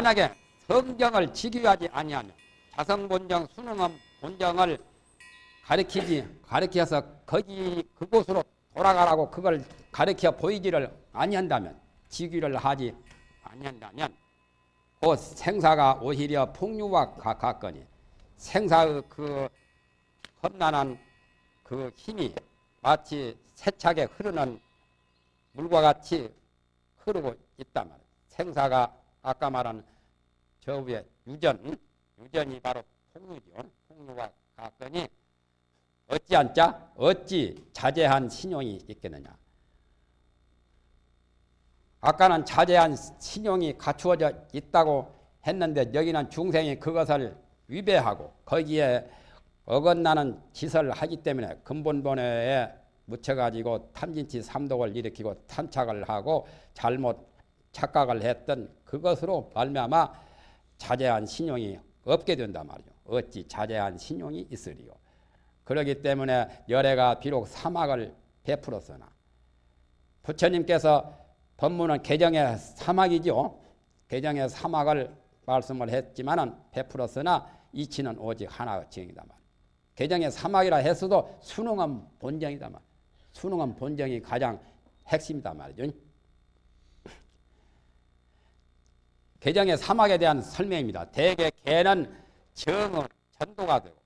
만약에 성경을 지키하지 아니하면 자성본정 수능은 본정을 가르치지 가르쳐서 거기 그곳으로 돌아가라고 그걸 가르쳐 보이지를 아니한다면 지기를 하지 아니한다면 그 생사가 오히려 풍류와 가깝거니 생사의 그 험난한 그 힘이 마치 세차게 흐르는 물과 같이 흐르고 말이에요. 생사가 아까 말한 저 위에 유전, 유전이 바로 풍류죠. 풍류와 같거니 어찌 않자? 어찌 자제한 신용이 있겠느냐? 아까는 자제한 신용이 갖추어져 있다고 했는데 여기는 중생이 그것을 위배하고 거기에 어긋나는 짓을 하기 때문에 근본본에 묻혀가지고 탐진치 삼독을 일으키고 탐착을 하고 잘못 착각을 했던 그것으로 말미암아 자제한 신용이 없게 된단 말이죠. 어찌 자제한 신용이 있으리요. 그러기 때문에 열애가 비록 사막을 베풀었으나 부처님께서 법문은 개정의 사막이죠. 개정의 사막을 말씀을 했지만은 베풀었으나 이치는 오직 하나 정이다 말. 개정의 사막이라 했어도 수능은 본정이다 말. 수능은 본정이 가장 핵심이다 말이죠. 개정의 사막에 대한 설명입니다. 대개 개는 정의 전도가 되고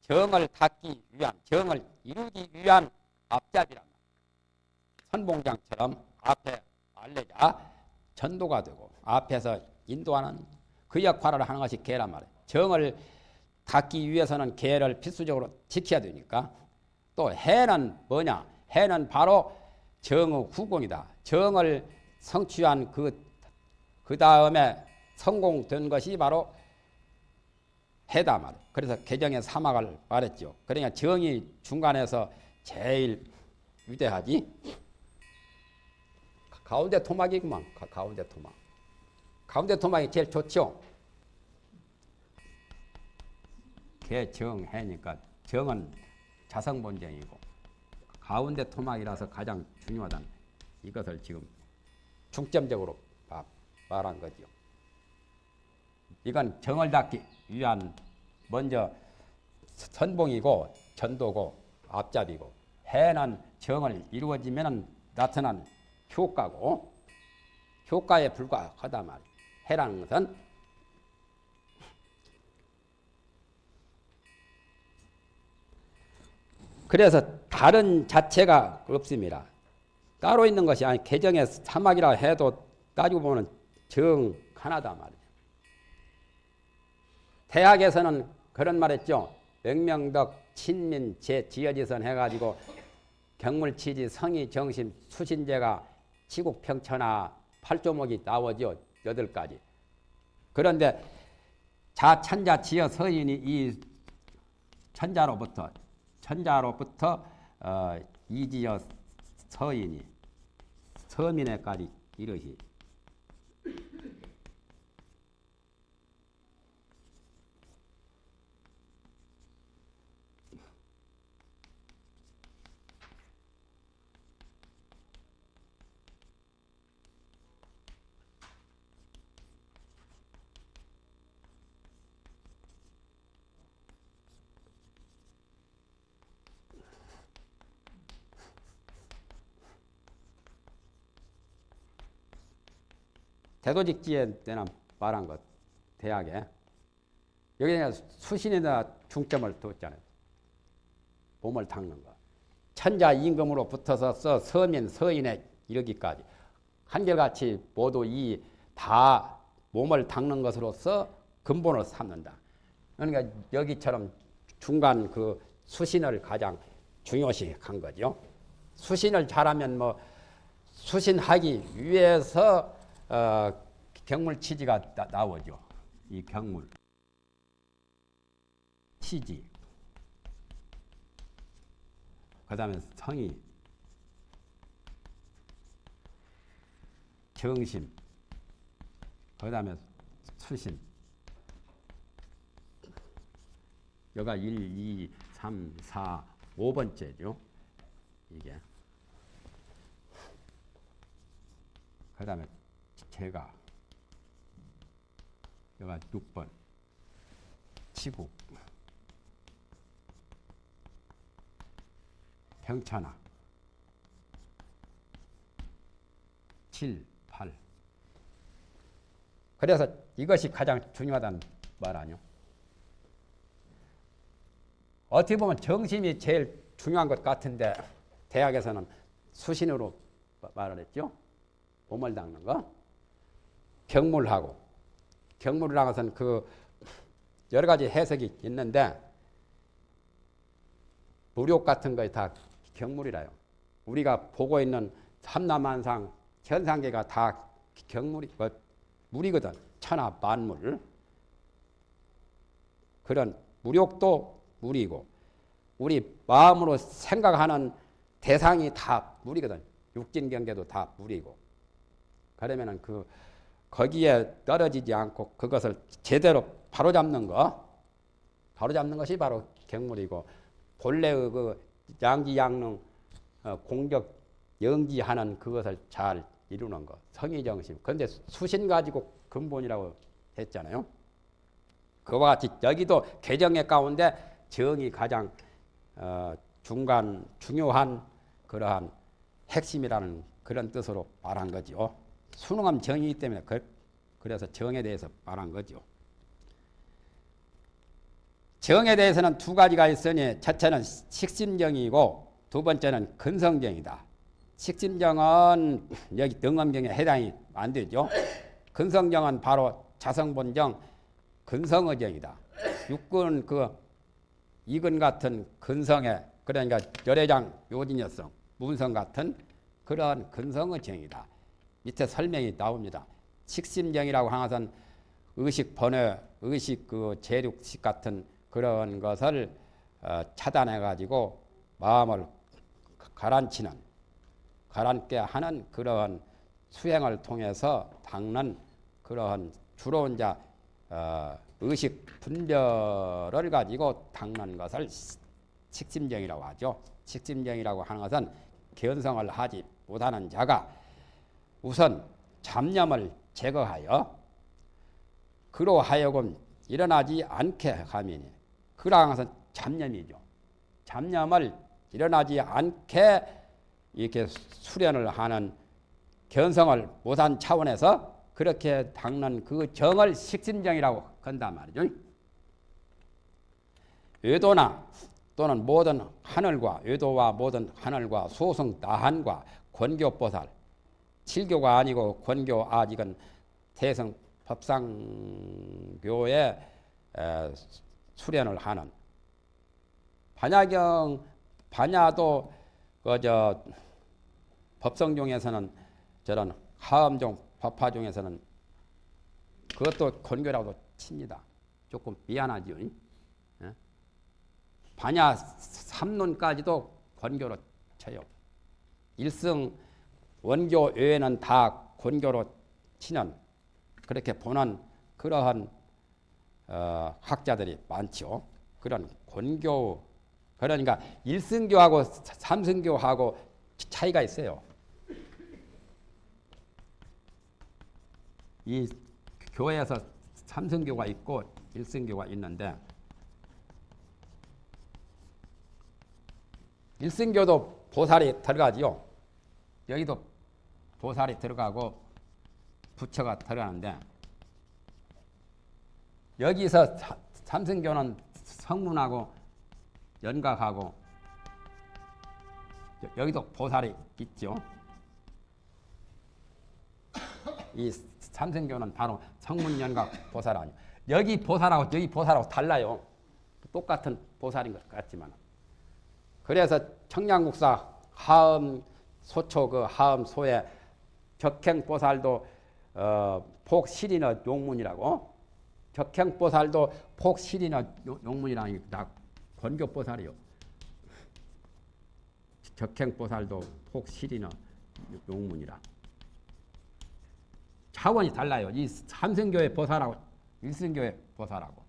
정을 닦기 위한 정을 이루기 위한 앞잡이란 말. 선봉장처럼 앞에 알레자 전도가 되고 앞에서 인도하는 그 역할을 하는 것이 개란 말이에요. 정을 닦기 위해서는 개를 필수적으로 지켜야 되니까 또 해는 뭐냐? 해는 바로 정의 후공이다. 정을 성취한 그, 그 다음에 성공된 것이 바로 해다 말. 그래서 개정의 사막을 말했죠. 그러니까 정이 중간에서 제일 위대하지. 가운데 토막이구만. 가운데 토막. 가운데 토막이 제일 좋죠. 개정해니까 정은 자성본정이고 가운데 토막이라서 가장 중요하다는 이것을 지금 중점적으로 말한 거죠. 이건 정을 닦기 위한 먼저 선봉이고 전도고 앞잡이고 해는 정을 이루어지면 나타난 효과고 효과에 불과하다 말. 해라는 것은 그래서 다른 자체가 없습니다. 따로 있는 것이 아니 개정의 사막이라 해도 따지고 보면 정 하나다 말이에요. 대학에서는 그런 말 했죠. 명명덕, 친민, 제, 지어지선 해가지고 경물치지, 성의, 정심, 수신제가 치국평천하 팔조목이 나오죠. 여덟 가지. 그런데 자천자 지어 서인이 이 천자로부터 천자로부터 어, 이지어 서인이 서민에까지 이르시 대도직지에 때나 말한 것 대학에 여기 수신에다 중점을 뒀잖아요. 몸을 닦는 거. 천자 임금으로 붙어서 써 서민 서인에 이르기까지 한결같이 모두 이 다 몸을 닦는 것으로서 근본을 삼는다. 그러니까 여기처럼 중간 그 수신을 가장 중요시 한 거죠. 수신을 잘하면 뭐 수신하기 위해서 어, 경물 치지가 나, 오죠 이 경물 치지. 그 다음에 성이 정심. 그 다음에 수심. 여가 1, 2, 3, 4, 5번째죠. 이게. 그 다음에 제가 여가 6번 치국 병천하 7, 8 그래서 이것이 가장 중요하다는 말 아니요. 어떻게 보면 정심이 제일 중요한 것 같은데 대학에서는 수신으로 말을 했죠. 몸을 닦는 거. 경물하고 경물을 나가서는 그 여러 가지 해석이 있는데 무력 같은 거에 다 경물이라요. 우리가 보고 있는 삼남한상 현상계가 다 경물이 뭐 물이거든. 천하 만물. 그런 무력도 물이고 우리 마음으로 생각하는 대상이 다 물이거든. 육진 경계도 다 물이고. 그러면은 그 거기에 떨어지지 않고 그것을 제대로 바로잡는 거, 바로잡는 것이 바로 경물이고 본래의 그 양지양능 어, 공격 영지하는 그것을 잘 이루는 것, 성의정심. 그런데 수신 가지고 근본이라고 했잖아요. 그와 같이 여기도 개정의 가운데 정이 가장 어, 중간 중요한 그러한 핵심이라는 그런 뜻으로 말한 거죠. 수능함 정이기 때문에 그, 래서 정에 대해서 말한 거죠. 정에 대해서는 두 가지가 있으니 첫째는 식심정이고 두 번째는 근성정이다. 식심정은 여기 등엄경에 해당이 안 되죠. 근성정은 바로 자성본정, 근성의정이다. 육군 그 이근 같은 근성의 그러니까 열애장 요진여성, 문성 같은 그러한 근성의정이다. 밑에 설명이 나옵니다. 식심정이라고 하는 것은 의식 번외, 의식 그 재륙식 같은 그런 것을 어, 차단해 가지고 마음을 가라앉히는 가라앉게 하는 그러한 수행을 통해서 닦는 그러한 주로 이제 어, 의식 분별을 가지고 닦는 것을 식심정이라고 하죠. 식심정이라고 하는 것은 견성을 하지 못하는 자가 우선 잡념을 제거하여 그로 하여금 일어나지 않게 하미니 그러한 것은 잡념이죠. 잡념을 일어나지 않게 이렇게 수련을 하는 견성을 못한 차원에서 그렇게 닦는 그 정을 식심정이라고 건단 말이죠. 외도나 또는 모든 하늘과 외도와 모든 하늘과 소승 다한과 권교보살 칠교가 아니고 권교 아직은 대성 법상교에 수련을 하는 반야경 반야도 그저 법성종에서는 저런 하음종 법화종에서는 그것도 권교라고 칩니다. 조금 미안하죠. 예? 반야 3논까지도 권교로 쳐요. 일승 원교 외에는 다 권교로 치는 그렇게 보는 그러한 어, 학자들이 많죠. 그런 권교 그러니까 일승교하고 삼승교하고 차이가 있어요. 이 교회에서 삼승교가 있고 일승교가 있는데 일승교도 보살이 들어가지요. 여기도 보살이 들어가고 부처가 들어가는데 여기서 삼승교는 성문하고 연각하고 여기도 보살이 있죠. 이 삼성교는 바로 성문연각 보살 아니에요. 여기 보살하고 여기 보살하고 달라요. 똑같은 보살인 것 같지만. 그래서 청량국사 하음 소초 그 하음 소에 격행보살도 어, 폭실이나 용문이라고 격행보살도 폭실이나 용문이라는 다 권교보살이요. 격행보살도 폭실이나 용문이라. 차원이 달라요. 이 삼성교회 보살하고 일승교회 보살하고.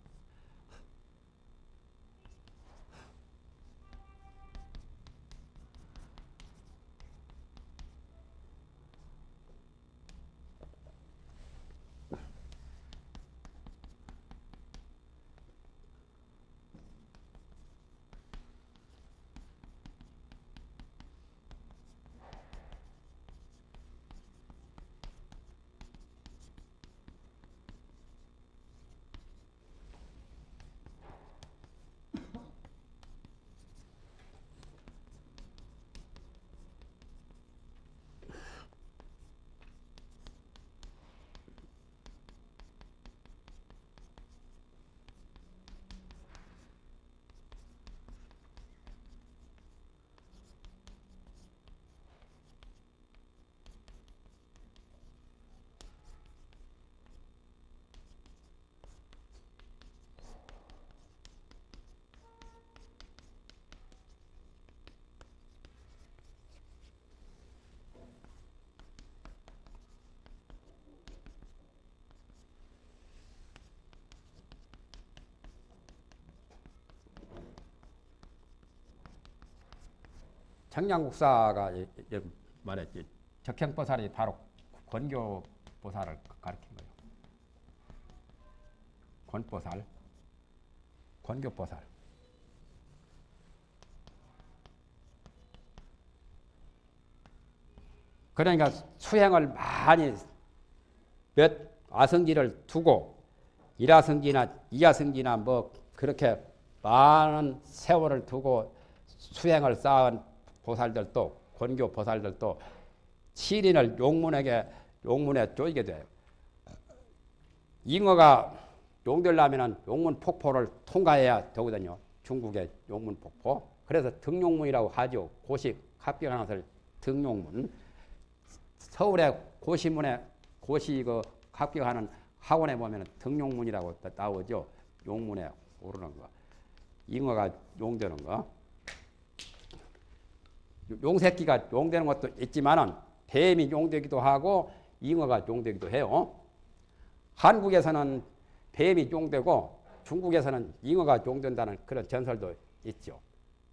청량국사가 이- 이- 말했지 적행보살이 바로 권교보살을 가르친 거예요. 권보살, 권교보살. 그러니까 수행을 많이 몇 아성지를 두고 일아성지나 이아성지나 뭐 그렇게 많은 세월을 두고 수행을 쌓은 보살들도 권교 보살들도 시린을 용문에게 용문에 쪼이게 돼요. 잉어가 용되려면 용문 폭포를 통과해야 되거든요. 중국의 용문 폭포. 그래서 등용문이라고 하죠. 고시 합격하는 등용문. 서울의 고시문에 고시 그 합격하는 학원에 보면 등용문이라고 나오죠. 용문에 오르는 거. 잉어가 용되는 거. 용새끼가 용되는 것도 있지만은 뱀이 용되기도 하고 잉어가 용되기도 해요. 한국에서는 뱀이 용되고 중국에서는 잉어가 용된다는 그런 전설도 있죠.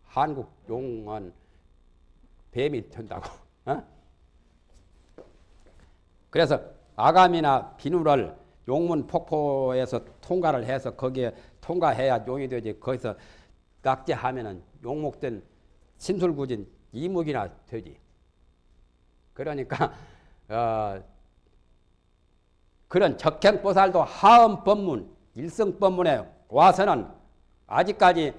한국 용은 뱀이 된다고. 어? 그래서 아감이나 비누를 용문 폭포에서 통과를 해서 거기에 통과해야 용이 되지 거기서 낙제하면은 용목된 신술구진 이목이나 되지. 그러니까 어, 그런 적행보살도 하음 법문, 일성 법문에 와서는 아직까지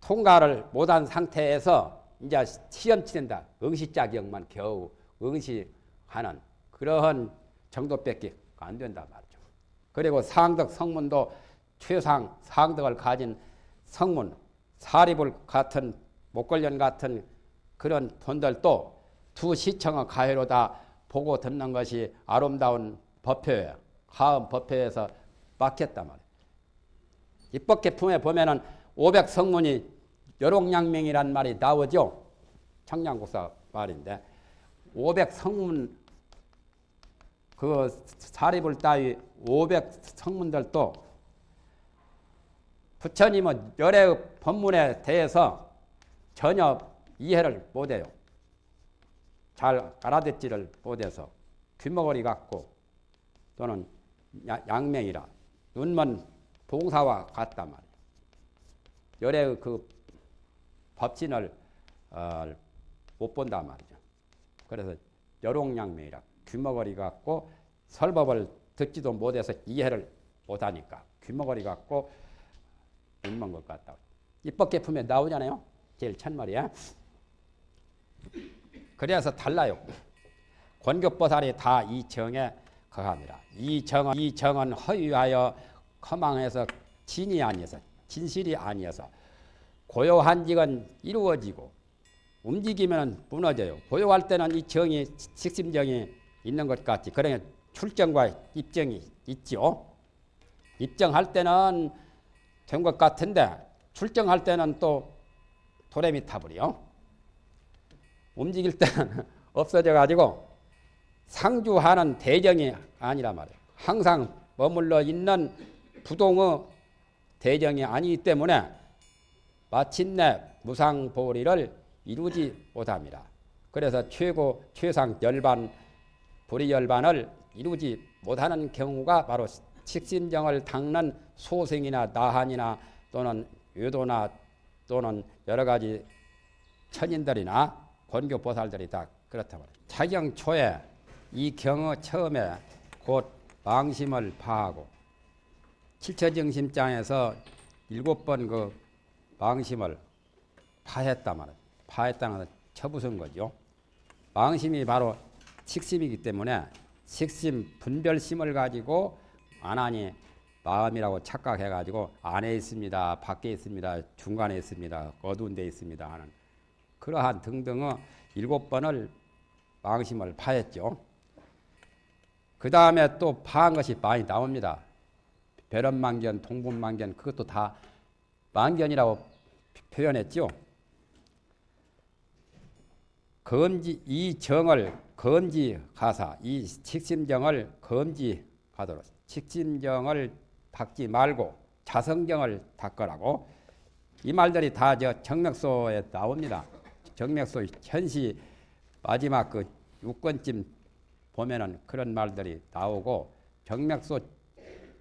통과를 못한 상태에서 이제 시험 치는다. 응시 자격만 겨우 응시하는 그러한 정도밖에 안 된다 말이죠. 그리고 상덕 성문도 최상 상덕을 가진 성문, 사리불 같은 목걸련 같은 그런 분들도 두 시청의 가해로 다 보고 듣는 것이 아름다운 법표예요. 하음 법표에서 막혔단 말이에요. 입법계품에 보면은 500 성문이 여롱양명이란 말이 나오죠. 청량국사 말인데 500 성문 그 사립을 따위 500 성문들도 부처님은 열의 법문에 대해서 전혀 이해를 못해요. 잘 알아듣지를 못해서 귀머거리 같고 또는 양명이라 눈먼 봉사와 같단 말이에요. 열의 그 법진을 어, 못 본단 말이죠. 그래서 여롱양명이라 귀머거리 같고 설법을 듣지도 못해서 이해를 못하니까 귀머거리 같고 눈먼 것 같다. 입법계품에 나오잖아요. 제일 첫 말이야. 그래서 달라요. 권격보살이 다 이 정에 거합니다. 이 정은 이 정은 허위하여 허망해서 진이 아니어서 진실이 아니어서 고요한 직은 이루어지고 움직이면 무너져요. 고요할 때는 이 정이 식심정이 있는 것 같지. 그러니 출정과 입정이 있죠. 입정할 때는 된 것 같은데 출정할 때는 또 도래미 타버려. 움직일 때는 없어져 가지고 상주하는 대정이 아니라 말이에요. 항상 머물러 있는 부동의 대정이 아니기 때문에 마침내 무상보리를 이루지 못합니다. 그래서 최고 최상 열반 불의 열반을 이루지 못하는 경우가 바로 식신정을 닦는 소생이나 나한이나 또는 유도나 또는 여러 가지 천인들이나 권교 보살들이 다 그렇다 말이에요. 차경 초에 이 경어 처음에 곧 망심을 파하고 칠처정심장에서 일곱 번 그 망심을 파했다 말이에요. 파했다는 것은 쳐부순 거죠. 망심이 바로 식심이기 때문에 식심 분별심을 가지고 안 하니 마음이라고 착각해 가지고 안에 있습니다. 밖에 있습니다. 중간에 있습니다. 어두운 데 있습니다. 하는 그러한 등등의 일곱 번을 망심을 파했죠. 그 다음에 또 파한 것이 많이 나옵니다. 배런망견, 동분망견 그것도 다 망견이라고 표현했죠. 검지 이 정을 검지가사 이 식심정을 검지하도록 식심정을 닦지 말고 자성정을 닦으라고 이 말들이 다 저 정맥소에 나옵니다. 정맥소 현시 마지막 그 6권쯤 보면은 그런 말들이 나오고 정맥소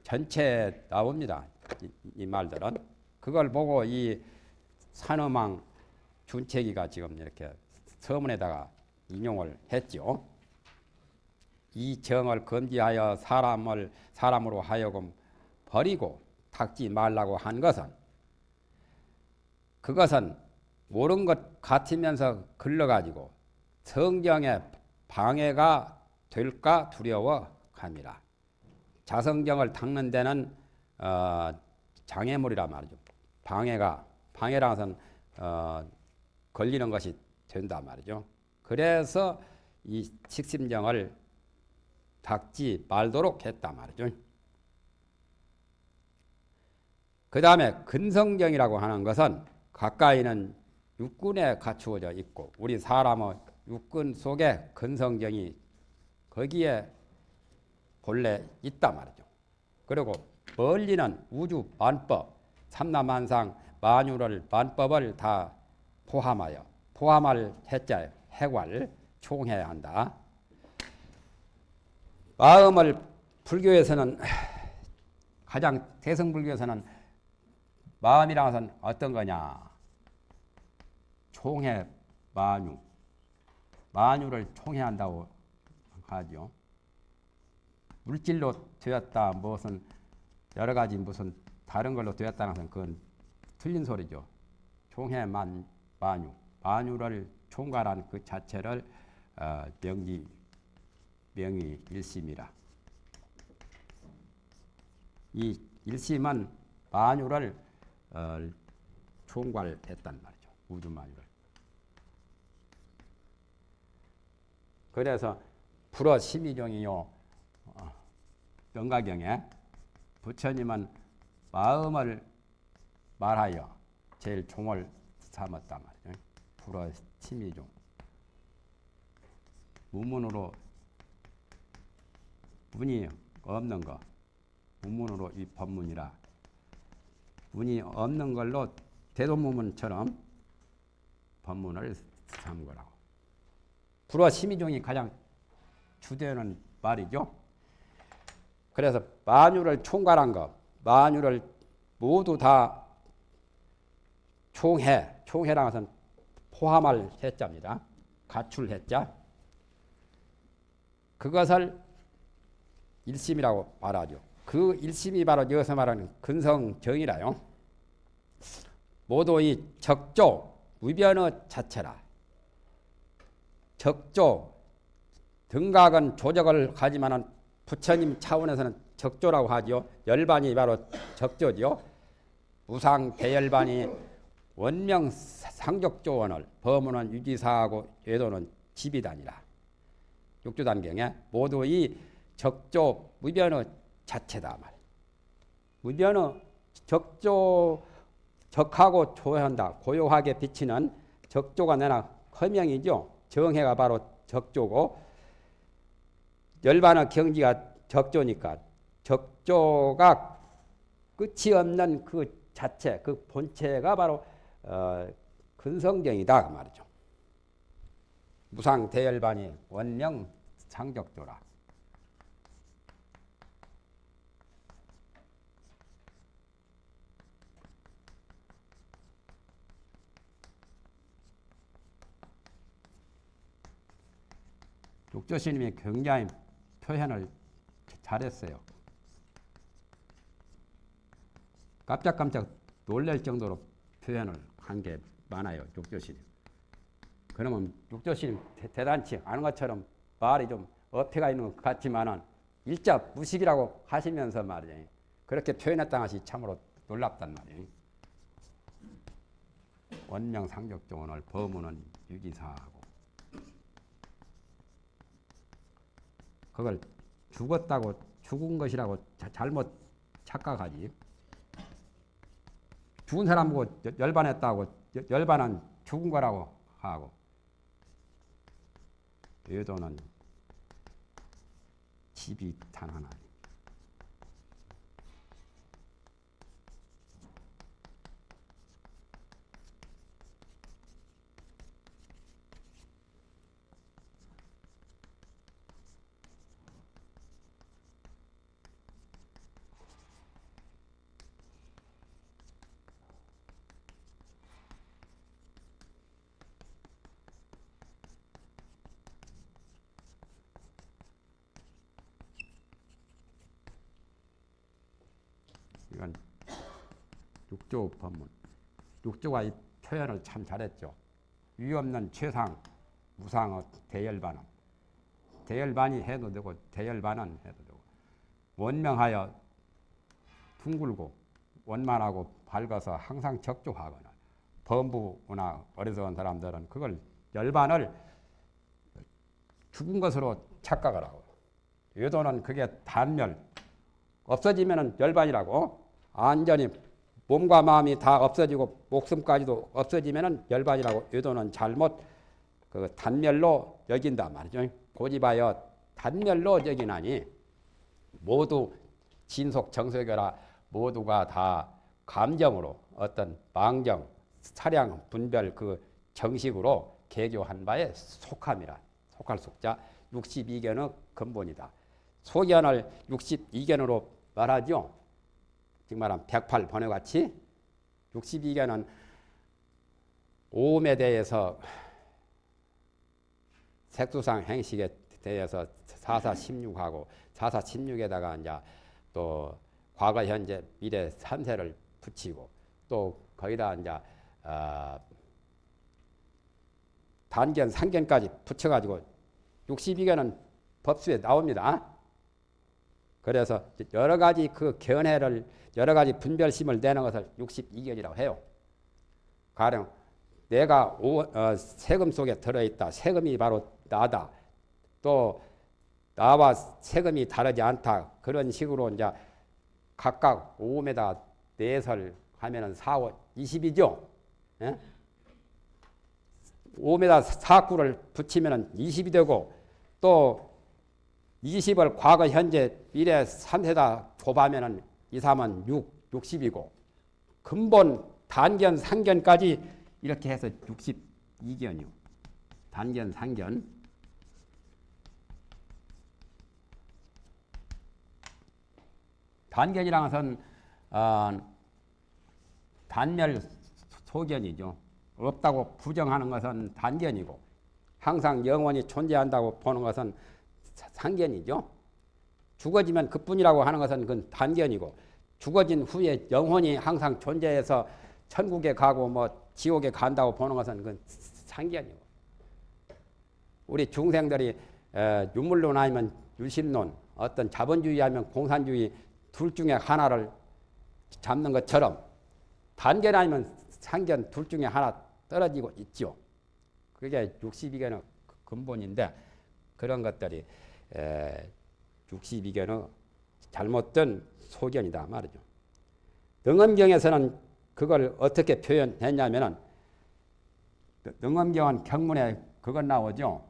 전체 나옵니다. 이, 이 말들은 그걸 보고 이 산어망 준책이가 지금 이렇게 서문에다가 인용을 했죠. 이 정을 금지하여 사람을 사람으로 하여금 버리고 닦지 말라고 한 것은 그것은 옳은 것 같으면서 글러가지고 성경에 방해가 될까 두려워 합니다. 자성경을 닦는 데는 어, 장애물이라 말이죠. 방해가 방해라 것은 어, 걸리는 것이 된다 말이죠. 그래서 이 식심정을 닦지 말도록 했다 말이죠. 그 다음에 근성정이라고 하는 것은 가까이는 육군에 갖추어져 있고 우리 사람의 육군 속에 근성정이 거기에 본래 있다 말이죠. 그리고 멀리는 우주 만법, 삼라만상 만유를 만법을 다 포함하여 포함할 해자 해괄 총해야 한다. 마음을 불교에서는 가장 대성불교에서는 마음이라는 것은 어떤 거냐? 총해 만유. 만유를 총해한다고 하죠. 물질로 되었다 무슨 여러 가지 무슨 다른 걸로 되었다는 것은 그건 틀린 소리죠. 총해만 만유. 만유를 총괄한 그 자체를 어, 명기 명의 일심이라. 이 일심은 만유를 어, 총괄했단 말이죠. 우주 만유를. 그래서 불어 심의종이요. 어, 영가경에 부처님은 마음을 말하여 제일 종을 삼았단 말이죠. 불어 심의종. 무문으로 문이 없는 거. 무문으로 이 법문이라. 문이 없는 걸로 대도무문처럼 법문을 삼은 거라고. 불어 심의종이 가장 주되는 말이죠. 그래서 만유를 총괄한 것, 만유를 모두 다 총해, 총해라는 것은 포함할 해자입니다. 가출 해자. 그것을 일심이라고 말하죠. 그 일심이 바로 여기서 말하는 근성정이라요. 모두 이 적조, 무변의 자체라. 적조, 등각은 조적을 하지만 부처님 차원에서는 적조라고 하죠. 열반이 바로 적조죠. 무상 대열반이 원명 상적조원을 범문은 유지사하고 외도는 지비단이라. 육조단경에 모두 이 적조 무변의 자체다 말. 무변의 적조 적하고 조한다. 고요하게 비치는 적조가 내나 허명이죠. 정해가 바로 적조고 열반의 경지가 적조니까 적조가 끝이 없는 그 자체, 그 본체가 바로 어, 근성경이다 그 말이죠. 무상 대열반이 원령 상적조라. 육조 스님이 굉장히 표현을 잘했어요. 깜짝깜짝 놀랄 정도로 표현을 한 게 많아요. 육조 스님. 그러면 육조 스님 대단치 않은 것처럼 말이 좀 어폐가 있는 것 같지만은 일자 무식이라고 하시면서 말이에요. 그렇게 표현했다는 것이 참으로 놀랍단 말이에요. 원명상적종원을 범우는 유기사하고 그걸 죽었다고 죽은 것이라고 자, 잘못 착각하지. 죽은 사람 보고 열반했다고 열반은 죽은 거라고 하고 외도는 집이 단 하나. 이건 육조 법문. 육조가 이 표현을 참 잘했죠. 위 없는 최상, 무상의 대열반은 대열반이 해도 되고 대열반은 해도 되고. 원명하여 둥글고 원만하고 밝아서 항상 적조하거나 범부나 어리석은 사람들은 그걸 열반을 죽은 것으로 착각을 하고. 외도는 그게 단멸. 없어지면은 열반이라고. 완전히 몸과 마음이 다 없어지고 목숨까지도 없어지면은 열반이라고 외도는 잘못 그 단멸로 여긴다 말이죠. 고집하여 단멸로 여기나니 모두 진속 정석이라 모두가 다 감정으로 어떤 망정, 사량, 분별 그 정식으로 개교한 바에 속함이라. 속할 속자 62견의 근본이다. 소견을 62견으로 말하죠. 즉 말하면 108번에 같이 62견은 오음에 대해서 색수상 행식에 대해서 4416하고 4416에다가 이제 또 과거, 현재, 미래 3세를 붙이고 또 거기다 이제 어 단견, 상견까지 붙여가지고 62견은 법수에 나옵니다. 그래서 여러 가지 그 견해를 여러 가지 분별심을 내는 것을 62견이라고 해요. 가령 내가 오, 어, 세금 속에 들어있다. 세금이 바로 나다. 또 나와 세금이 다르지 않다. 그런 식으로 이제 각각 5m 내설 하면은 4, 5, 20이죠. 예? 5m 4구를 붙이면은 20이 되고 또 20을 과거, 현재, 미래 3세다 곱하면 은 2, 3은 6, 60이고 근본 단견, 상견까지 이렇게 해서 62견이요. 단견, 상견. 단견이란 것은 어, 단멸 소견이죠. 없다고 부정하는 것은 단견이고 항상 영원히 존재한다고 보는 것은 상견이죠. 죽어지면 그뿐이라고 하는 것은 그건 단견이고 죽어진 후에 영혼이 항상 존재해서 천국에 가고 뭐 지옥에 간다고 보는 것은 그건 상견이고 우리 중생들이 유물론 아니면 유신론 어떤 자본주의 아니면 공산주의 둘 중에 하나를 잡는 것처럼 단견 아니면 상견 둘 중에 하나 떨어지고 있죠. 그게 62견의 근본인데 그런 것들이 62견의 잘못된 소견이다 말이죠. 능엄경에서는 그걸 어떻게 표현했냐면은 능엄경은 경문에 그것 나오죠.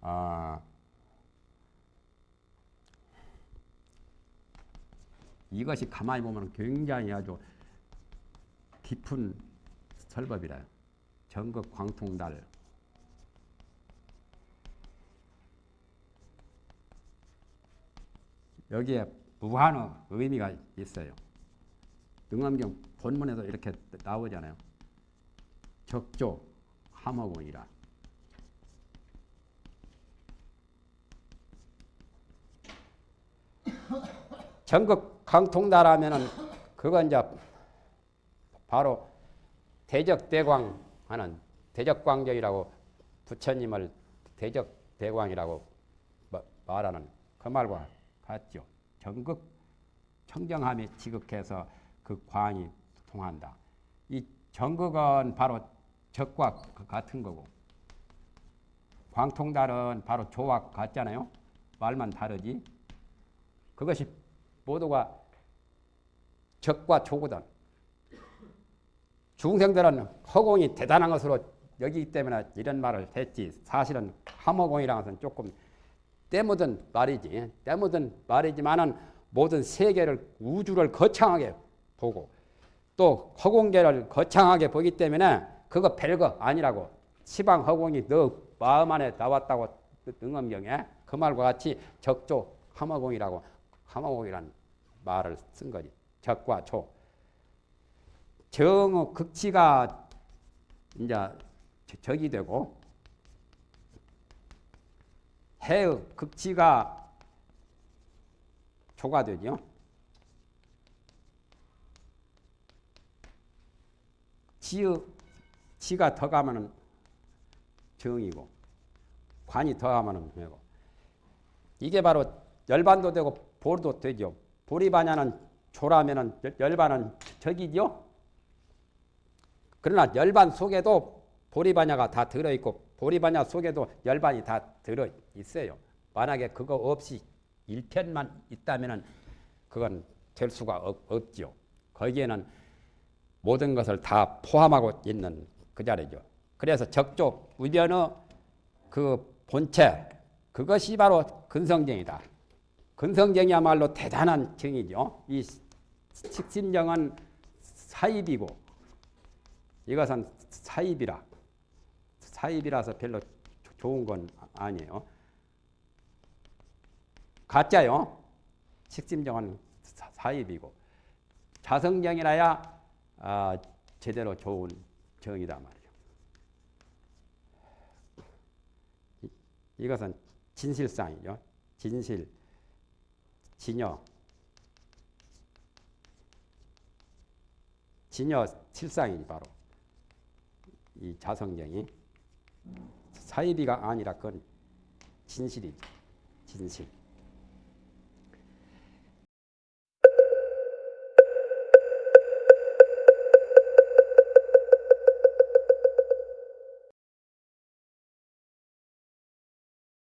아, 이것이 가만히 보면 굉장히 아주 깊은 설법이라 전국 광통달 여기에 무한의 의미가 있어요. 능엄경 본문에도 이렇게 나오잖아요. 적조 함어군이라. 전국 강통나라면은 그건 이제 바로 대적대광 하는 대적광경이라고 부처님을 대적대광이라고 말하는 그 말과 같죠. 전극 청정함이 지극해서 그 광이 통한다. 이 전극은 바로 적과 같은 거고 광통달은 바로 조와 같잖아요. 말만 다르지. 그것이 모두가 적과 조거든. 중생들은 허공이 대단한 것으로 여기기 때문에 이런 말을 했지. 사실은 함허공이라는 것은 조금 때묻은 말이지. 때묻은 말이지만은 모든 세계를 우주를 거창하게 보고 또 허공계를 거창하게 보기 때문에 그거 별거 아니라고 시방 허공이 너 마음 안에 나왔다고 능엄경에 그 말과 같이 적조 함허공이라고 함허공이란 말을 쓴 거지. 적과 조. 정의 극치가 이제 적이 되고 해의 극치가 초과되죠. 지의 지가 더 가면은 정이고 관이 더 가면은 되고 이게 바로 열반도 되고 볼도 되죠. 볼이 반야는 조라면은 열반은 적이죠. 그러나 열반 속에도 보리반야가 다 들어있고 보리 반야 속에도 열반이 다 들어 있어요. 만약에 그거 없이 일편만 있다면은 그건 될 수가 없, 없죠. 거기에는 모든 것을 다 포함하고 있는 그 자리죠. 그래서 적조 우변의 그 본체 그것이 바로 근성정이다. 근성정이야말로 대단한 정이죠. 이 식심정은 사입이고 이것은 사입이라 사입이라서 별로 조- 좋은 건 아니에요. 가짜요. 식심정은 사- 사입이고 자성정이라야 아, 제대로 좋은 정이다 말이죠. 이- 이것은 진실상이죠. 진실, 진여, 진여 실상이 바로 이 자성정이 사입이가 아니라 그건 진실이죠. 진실.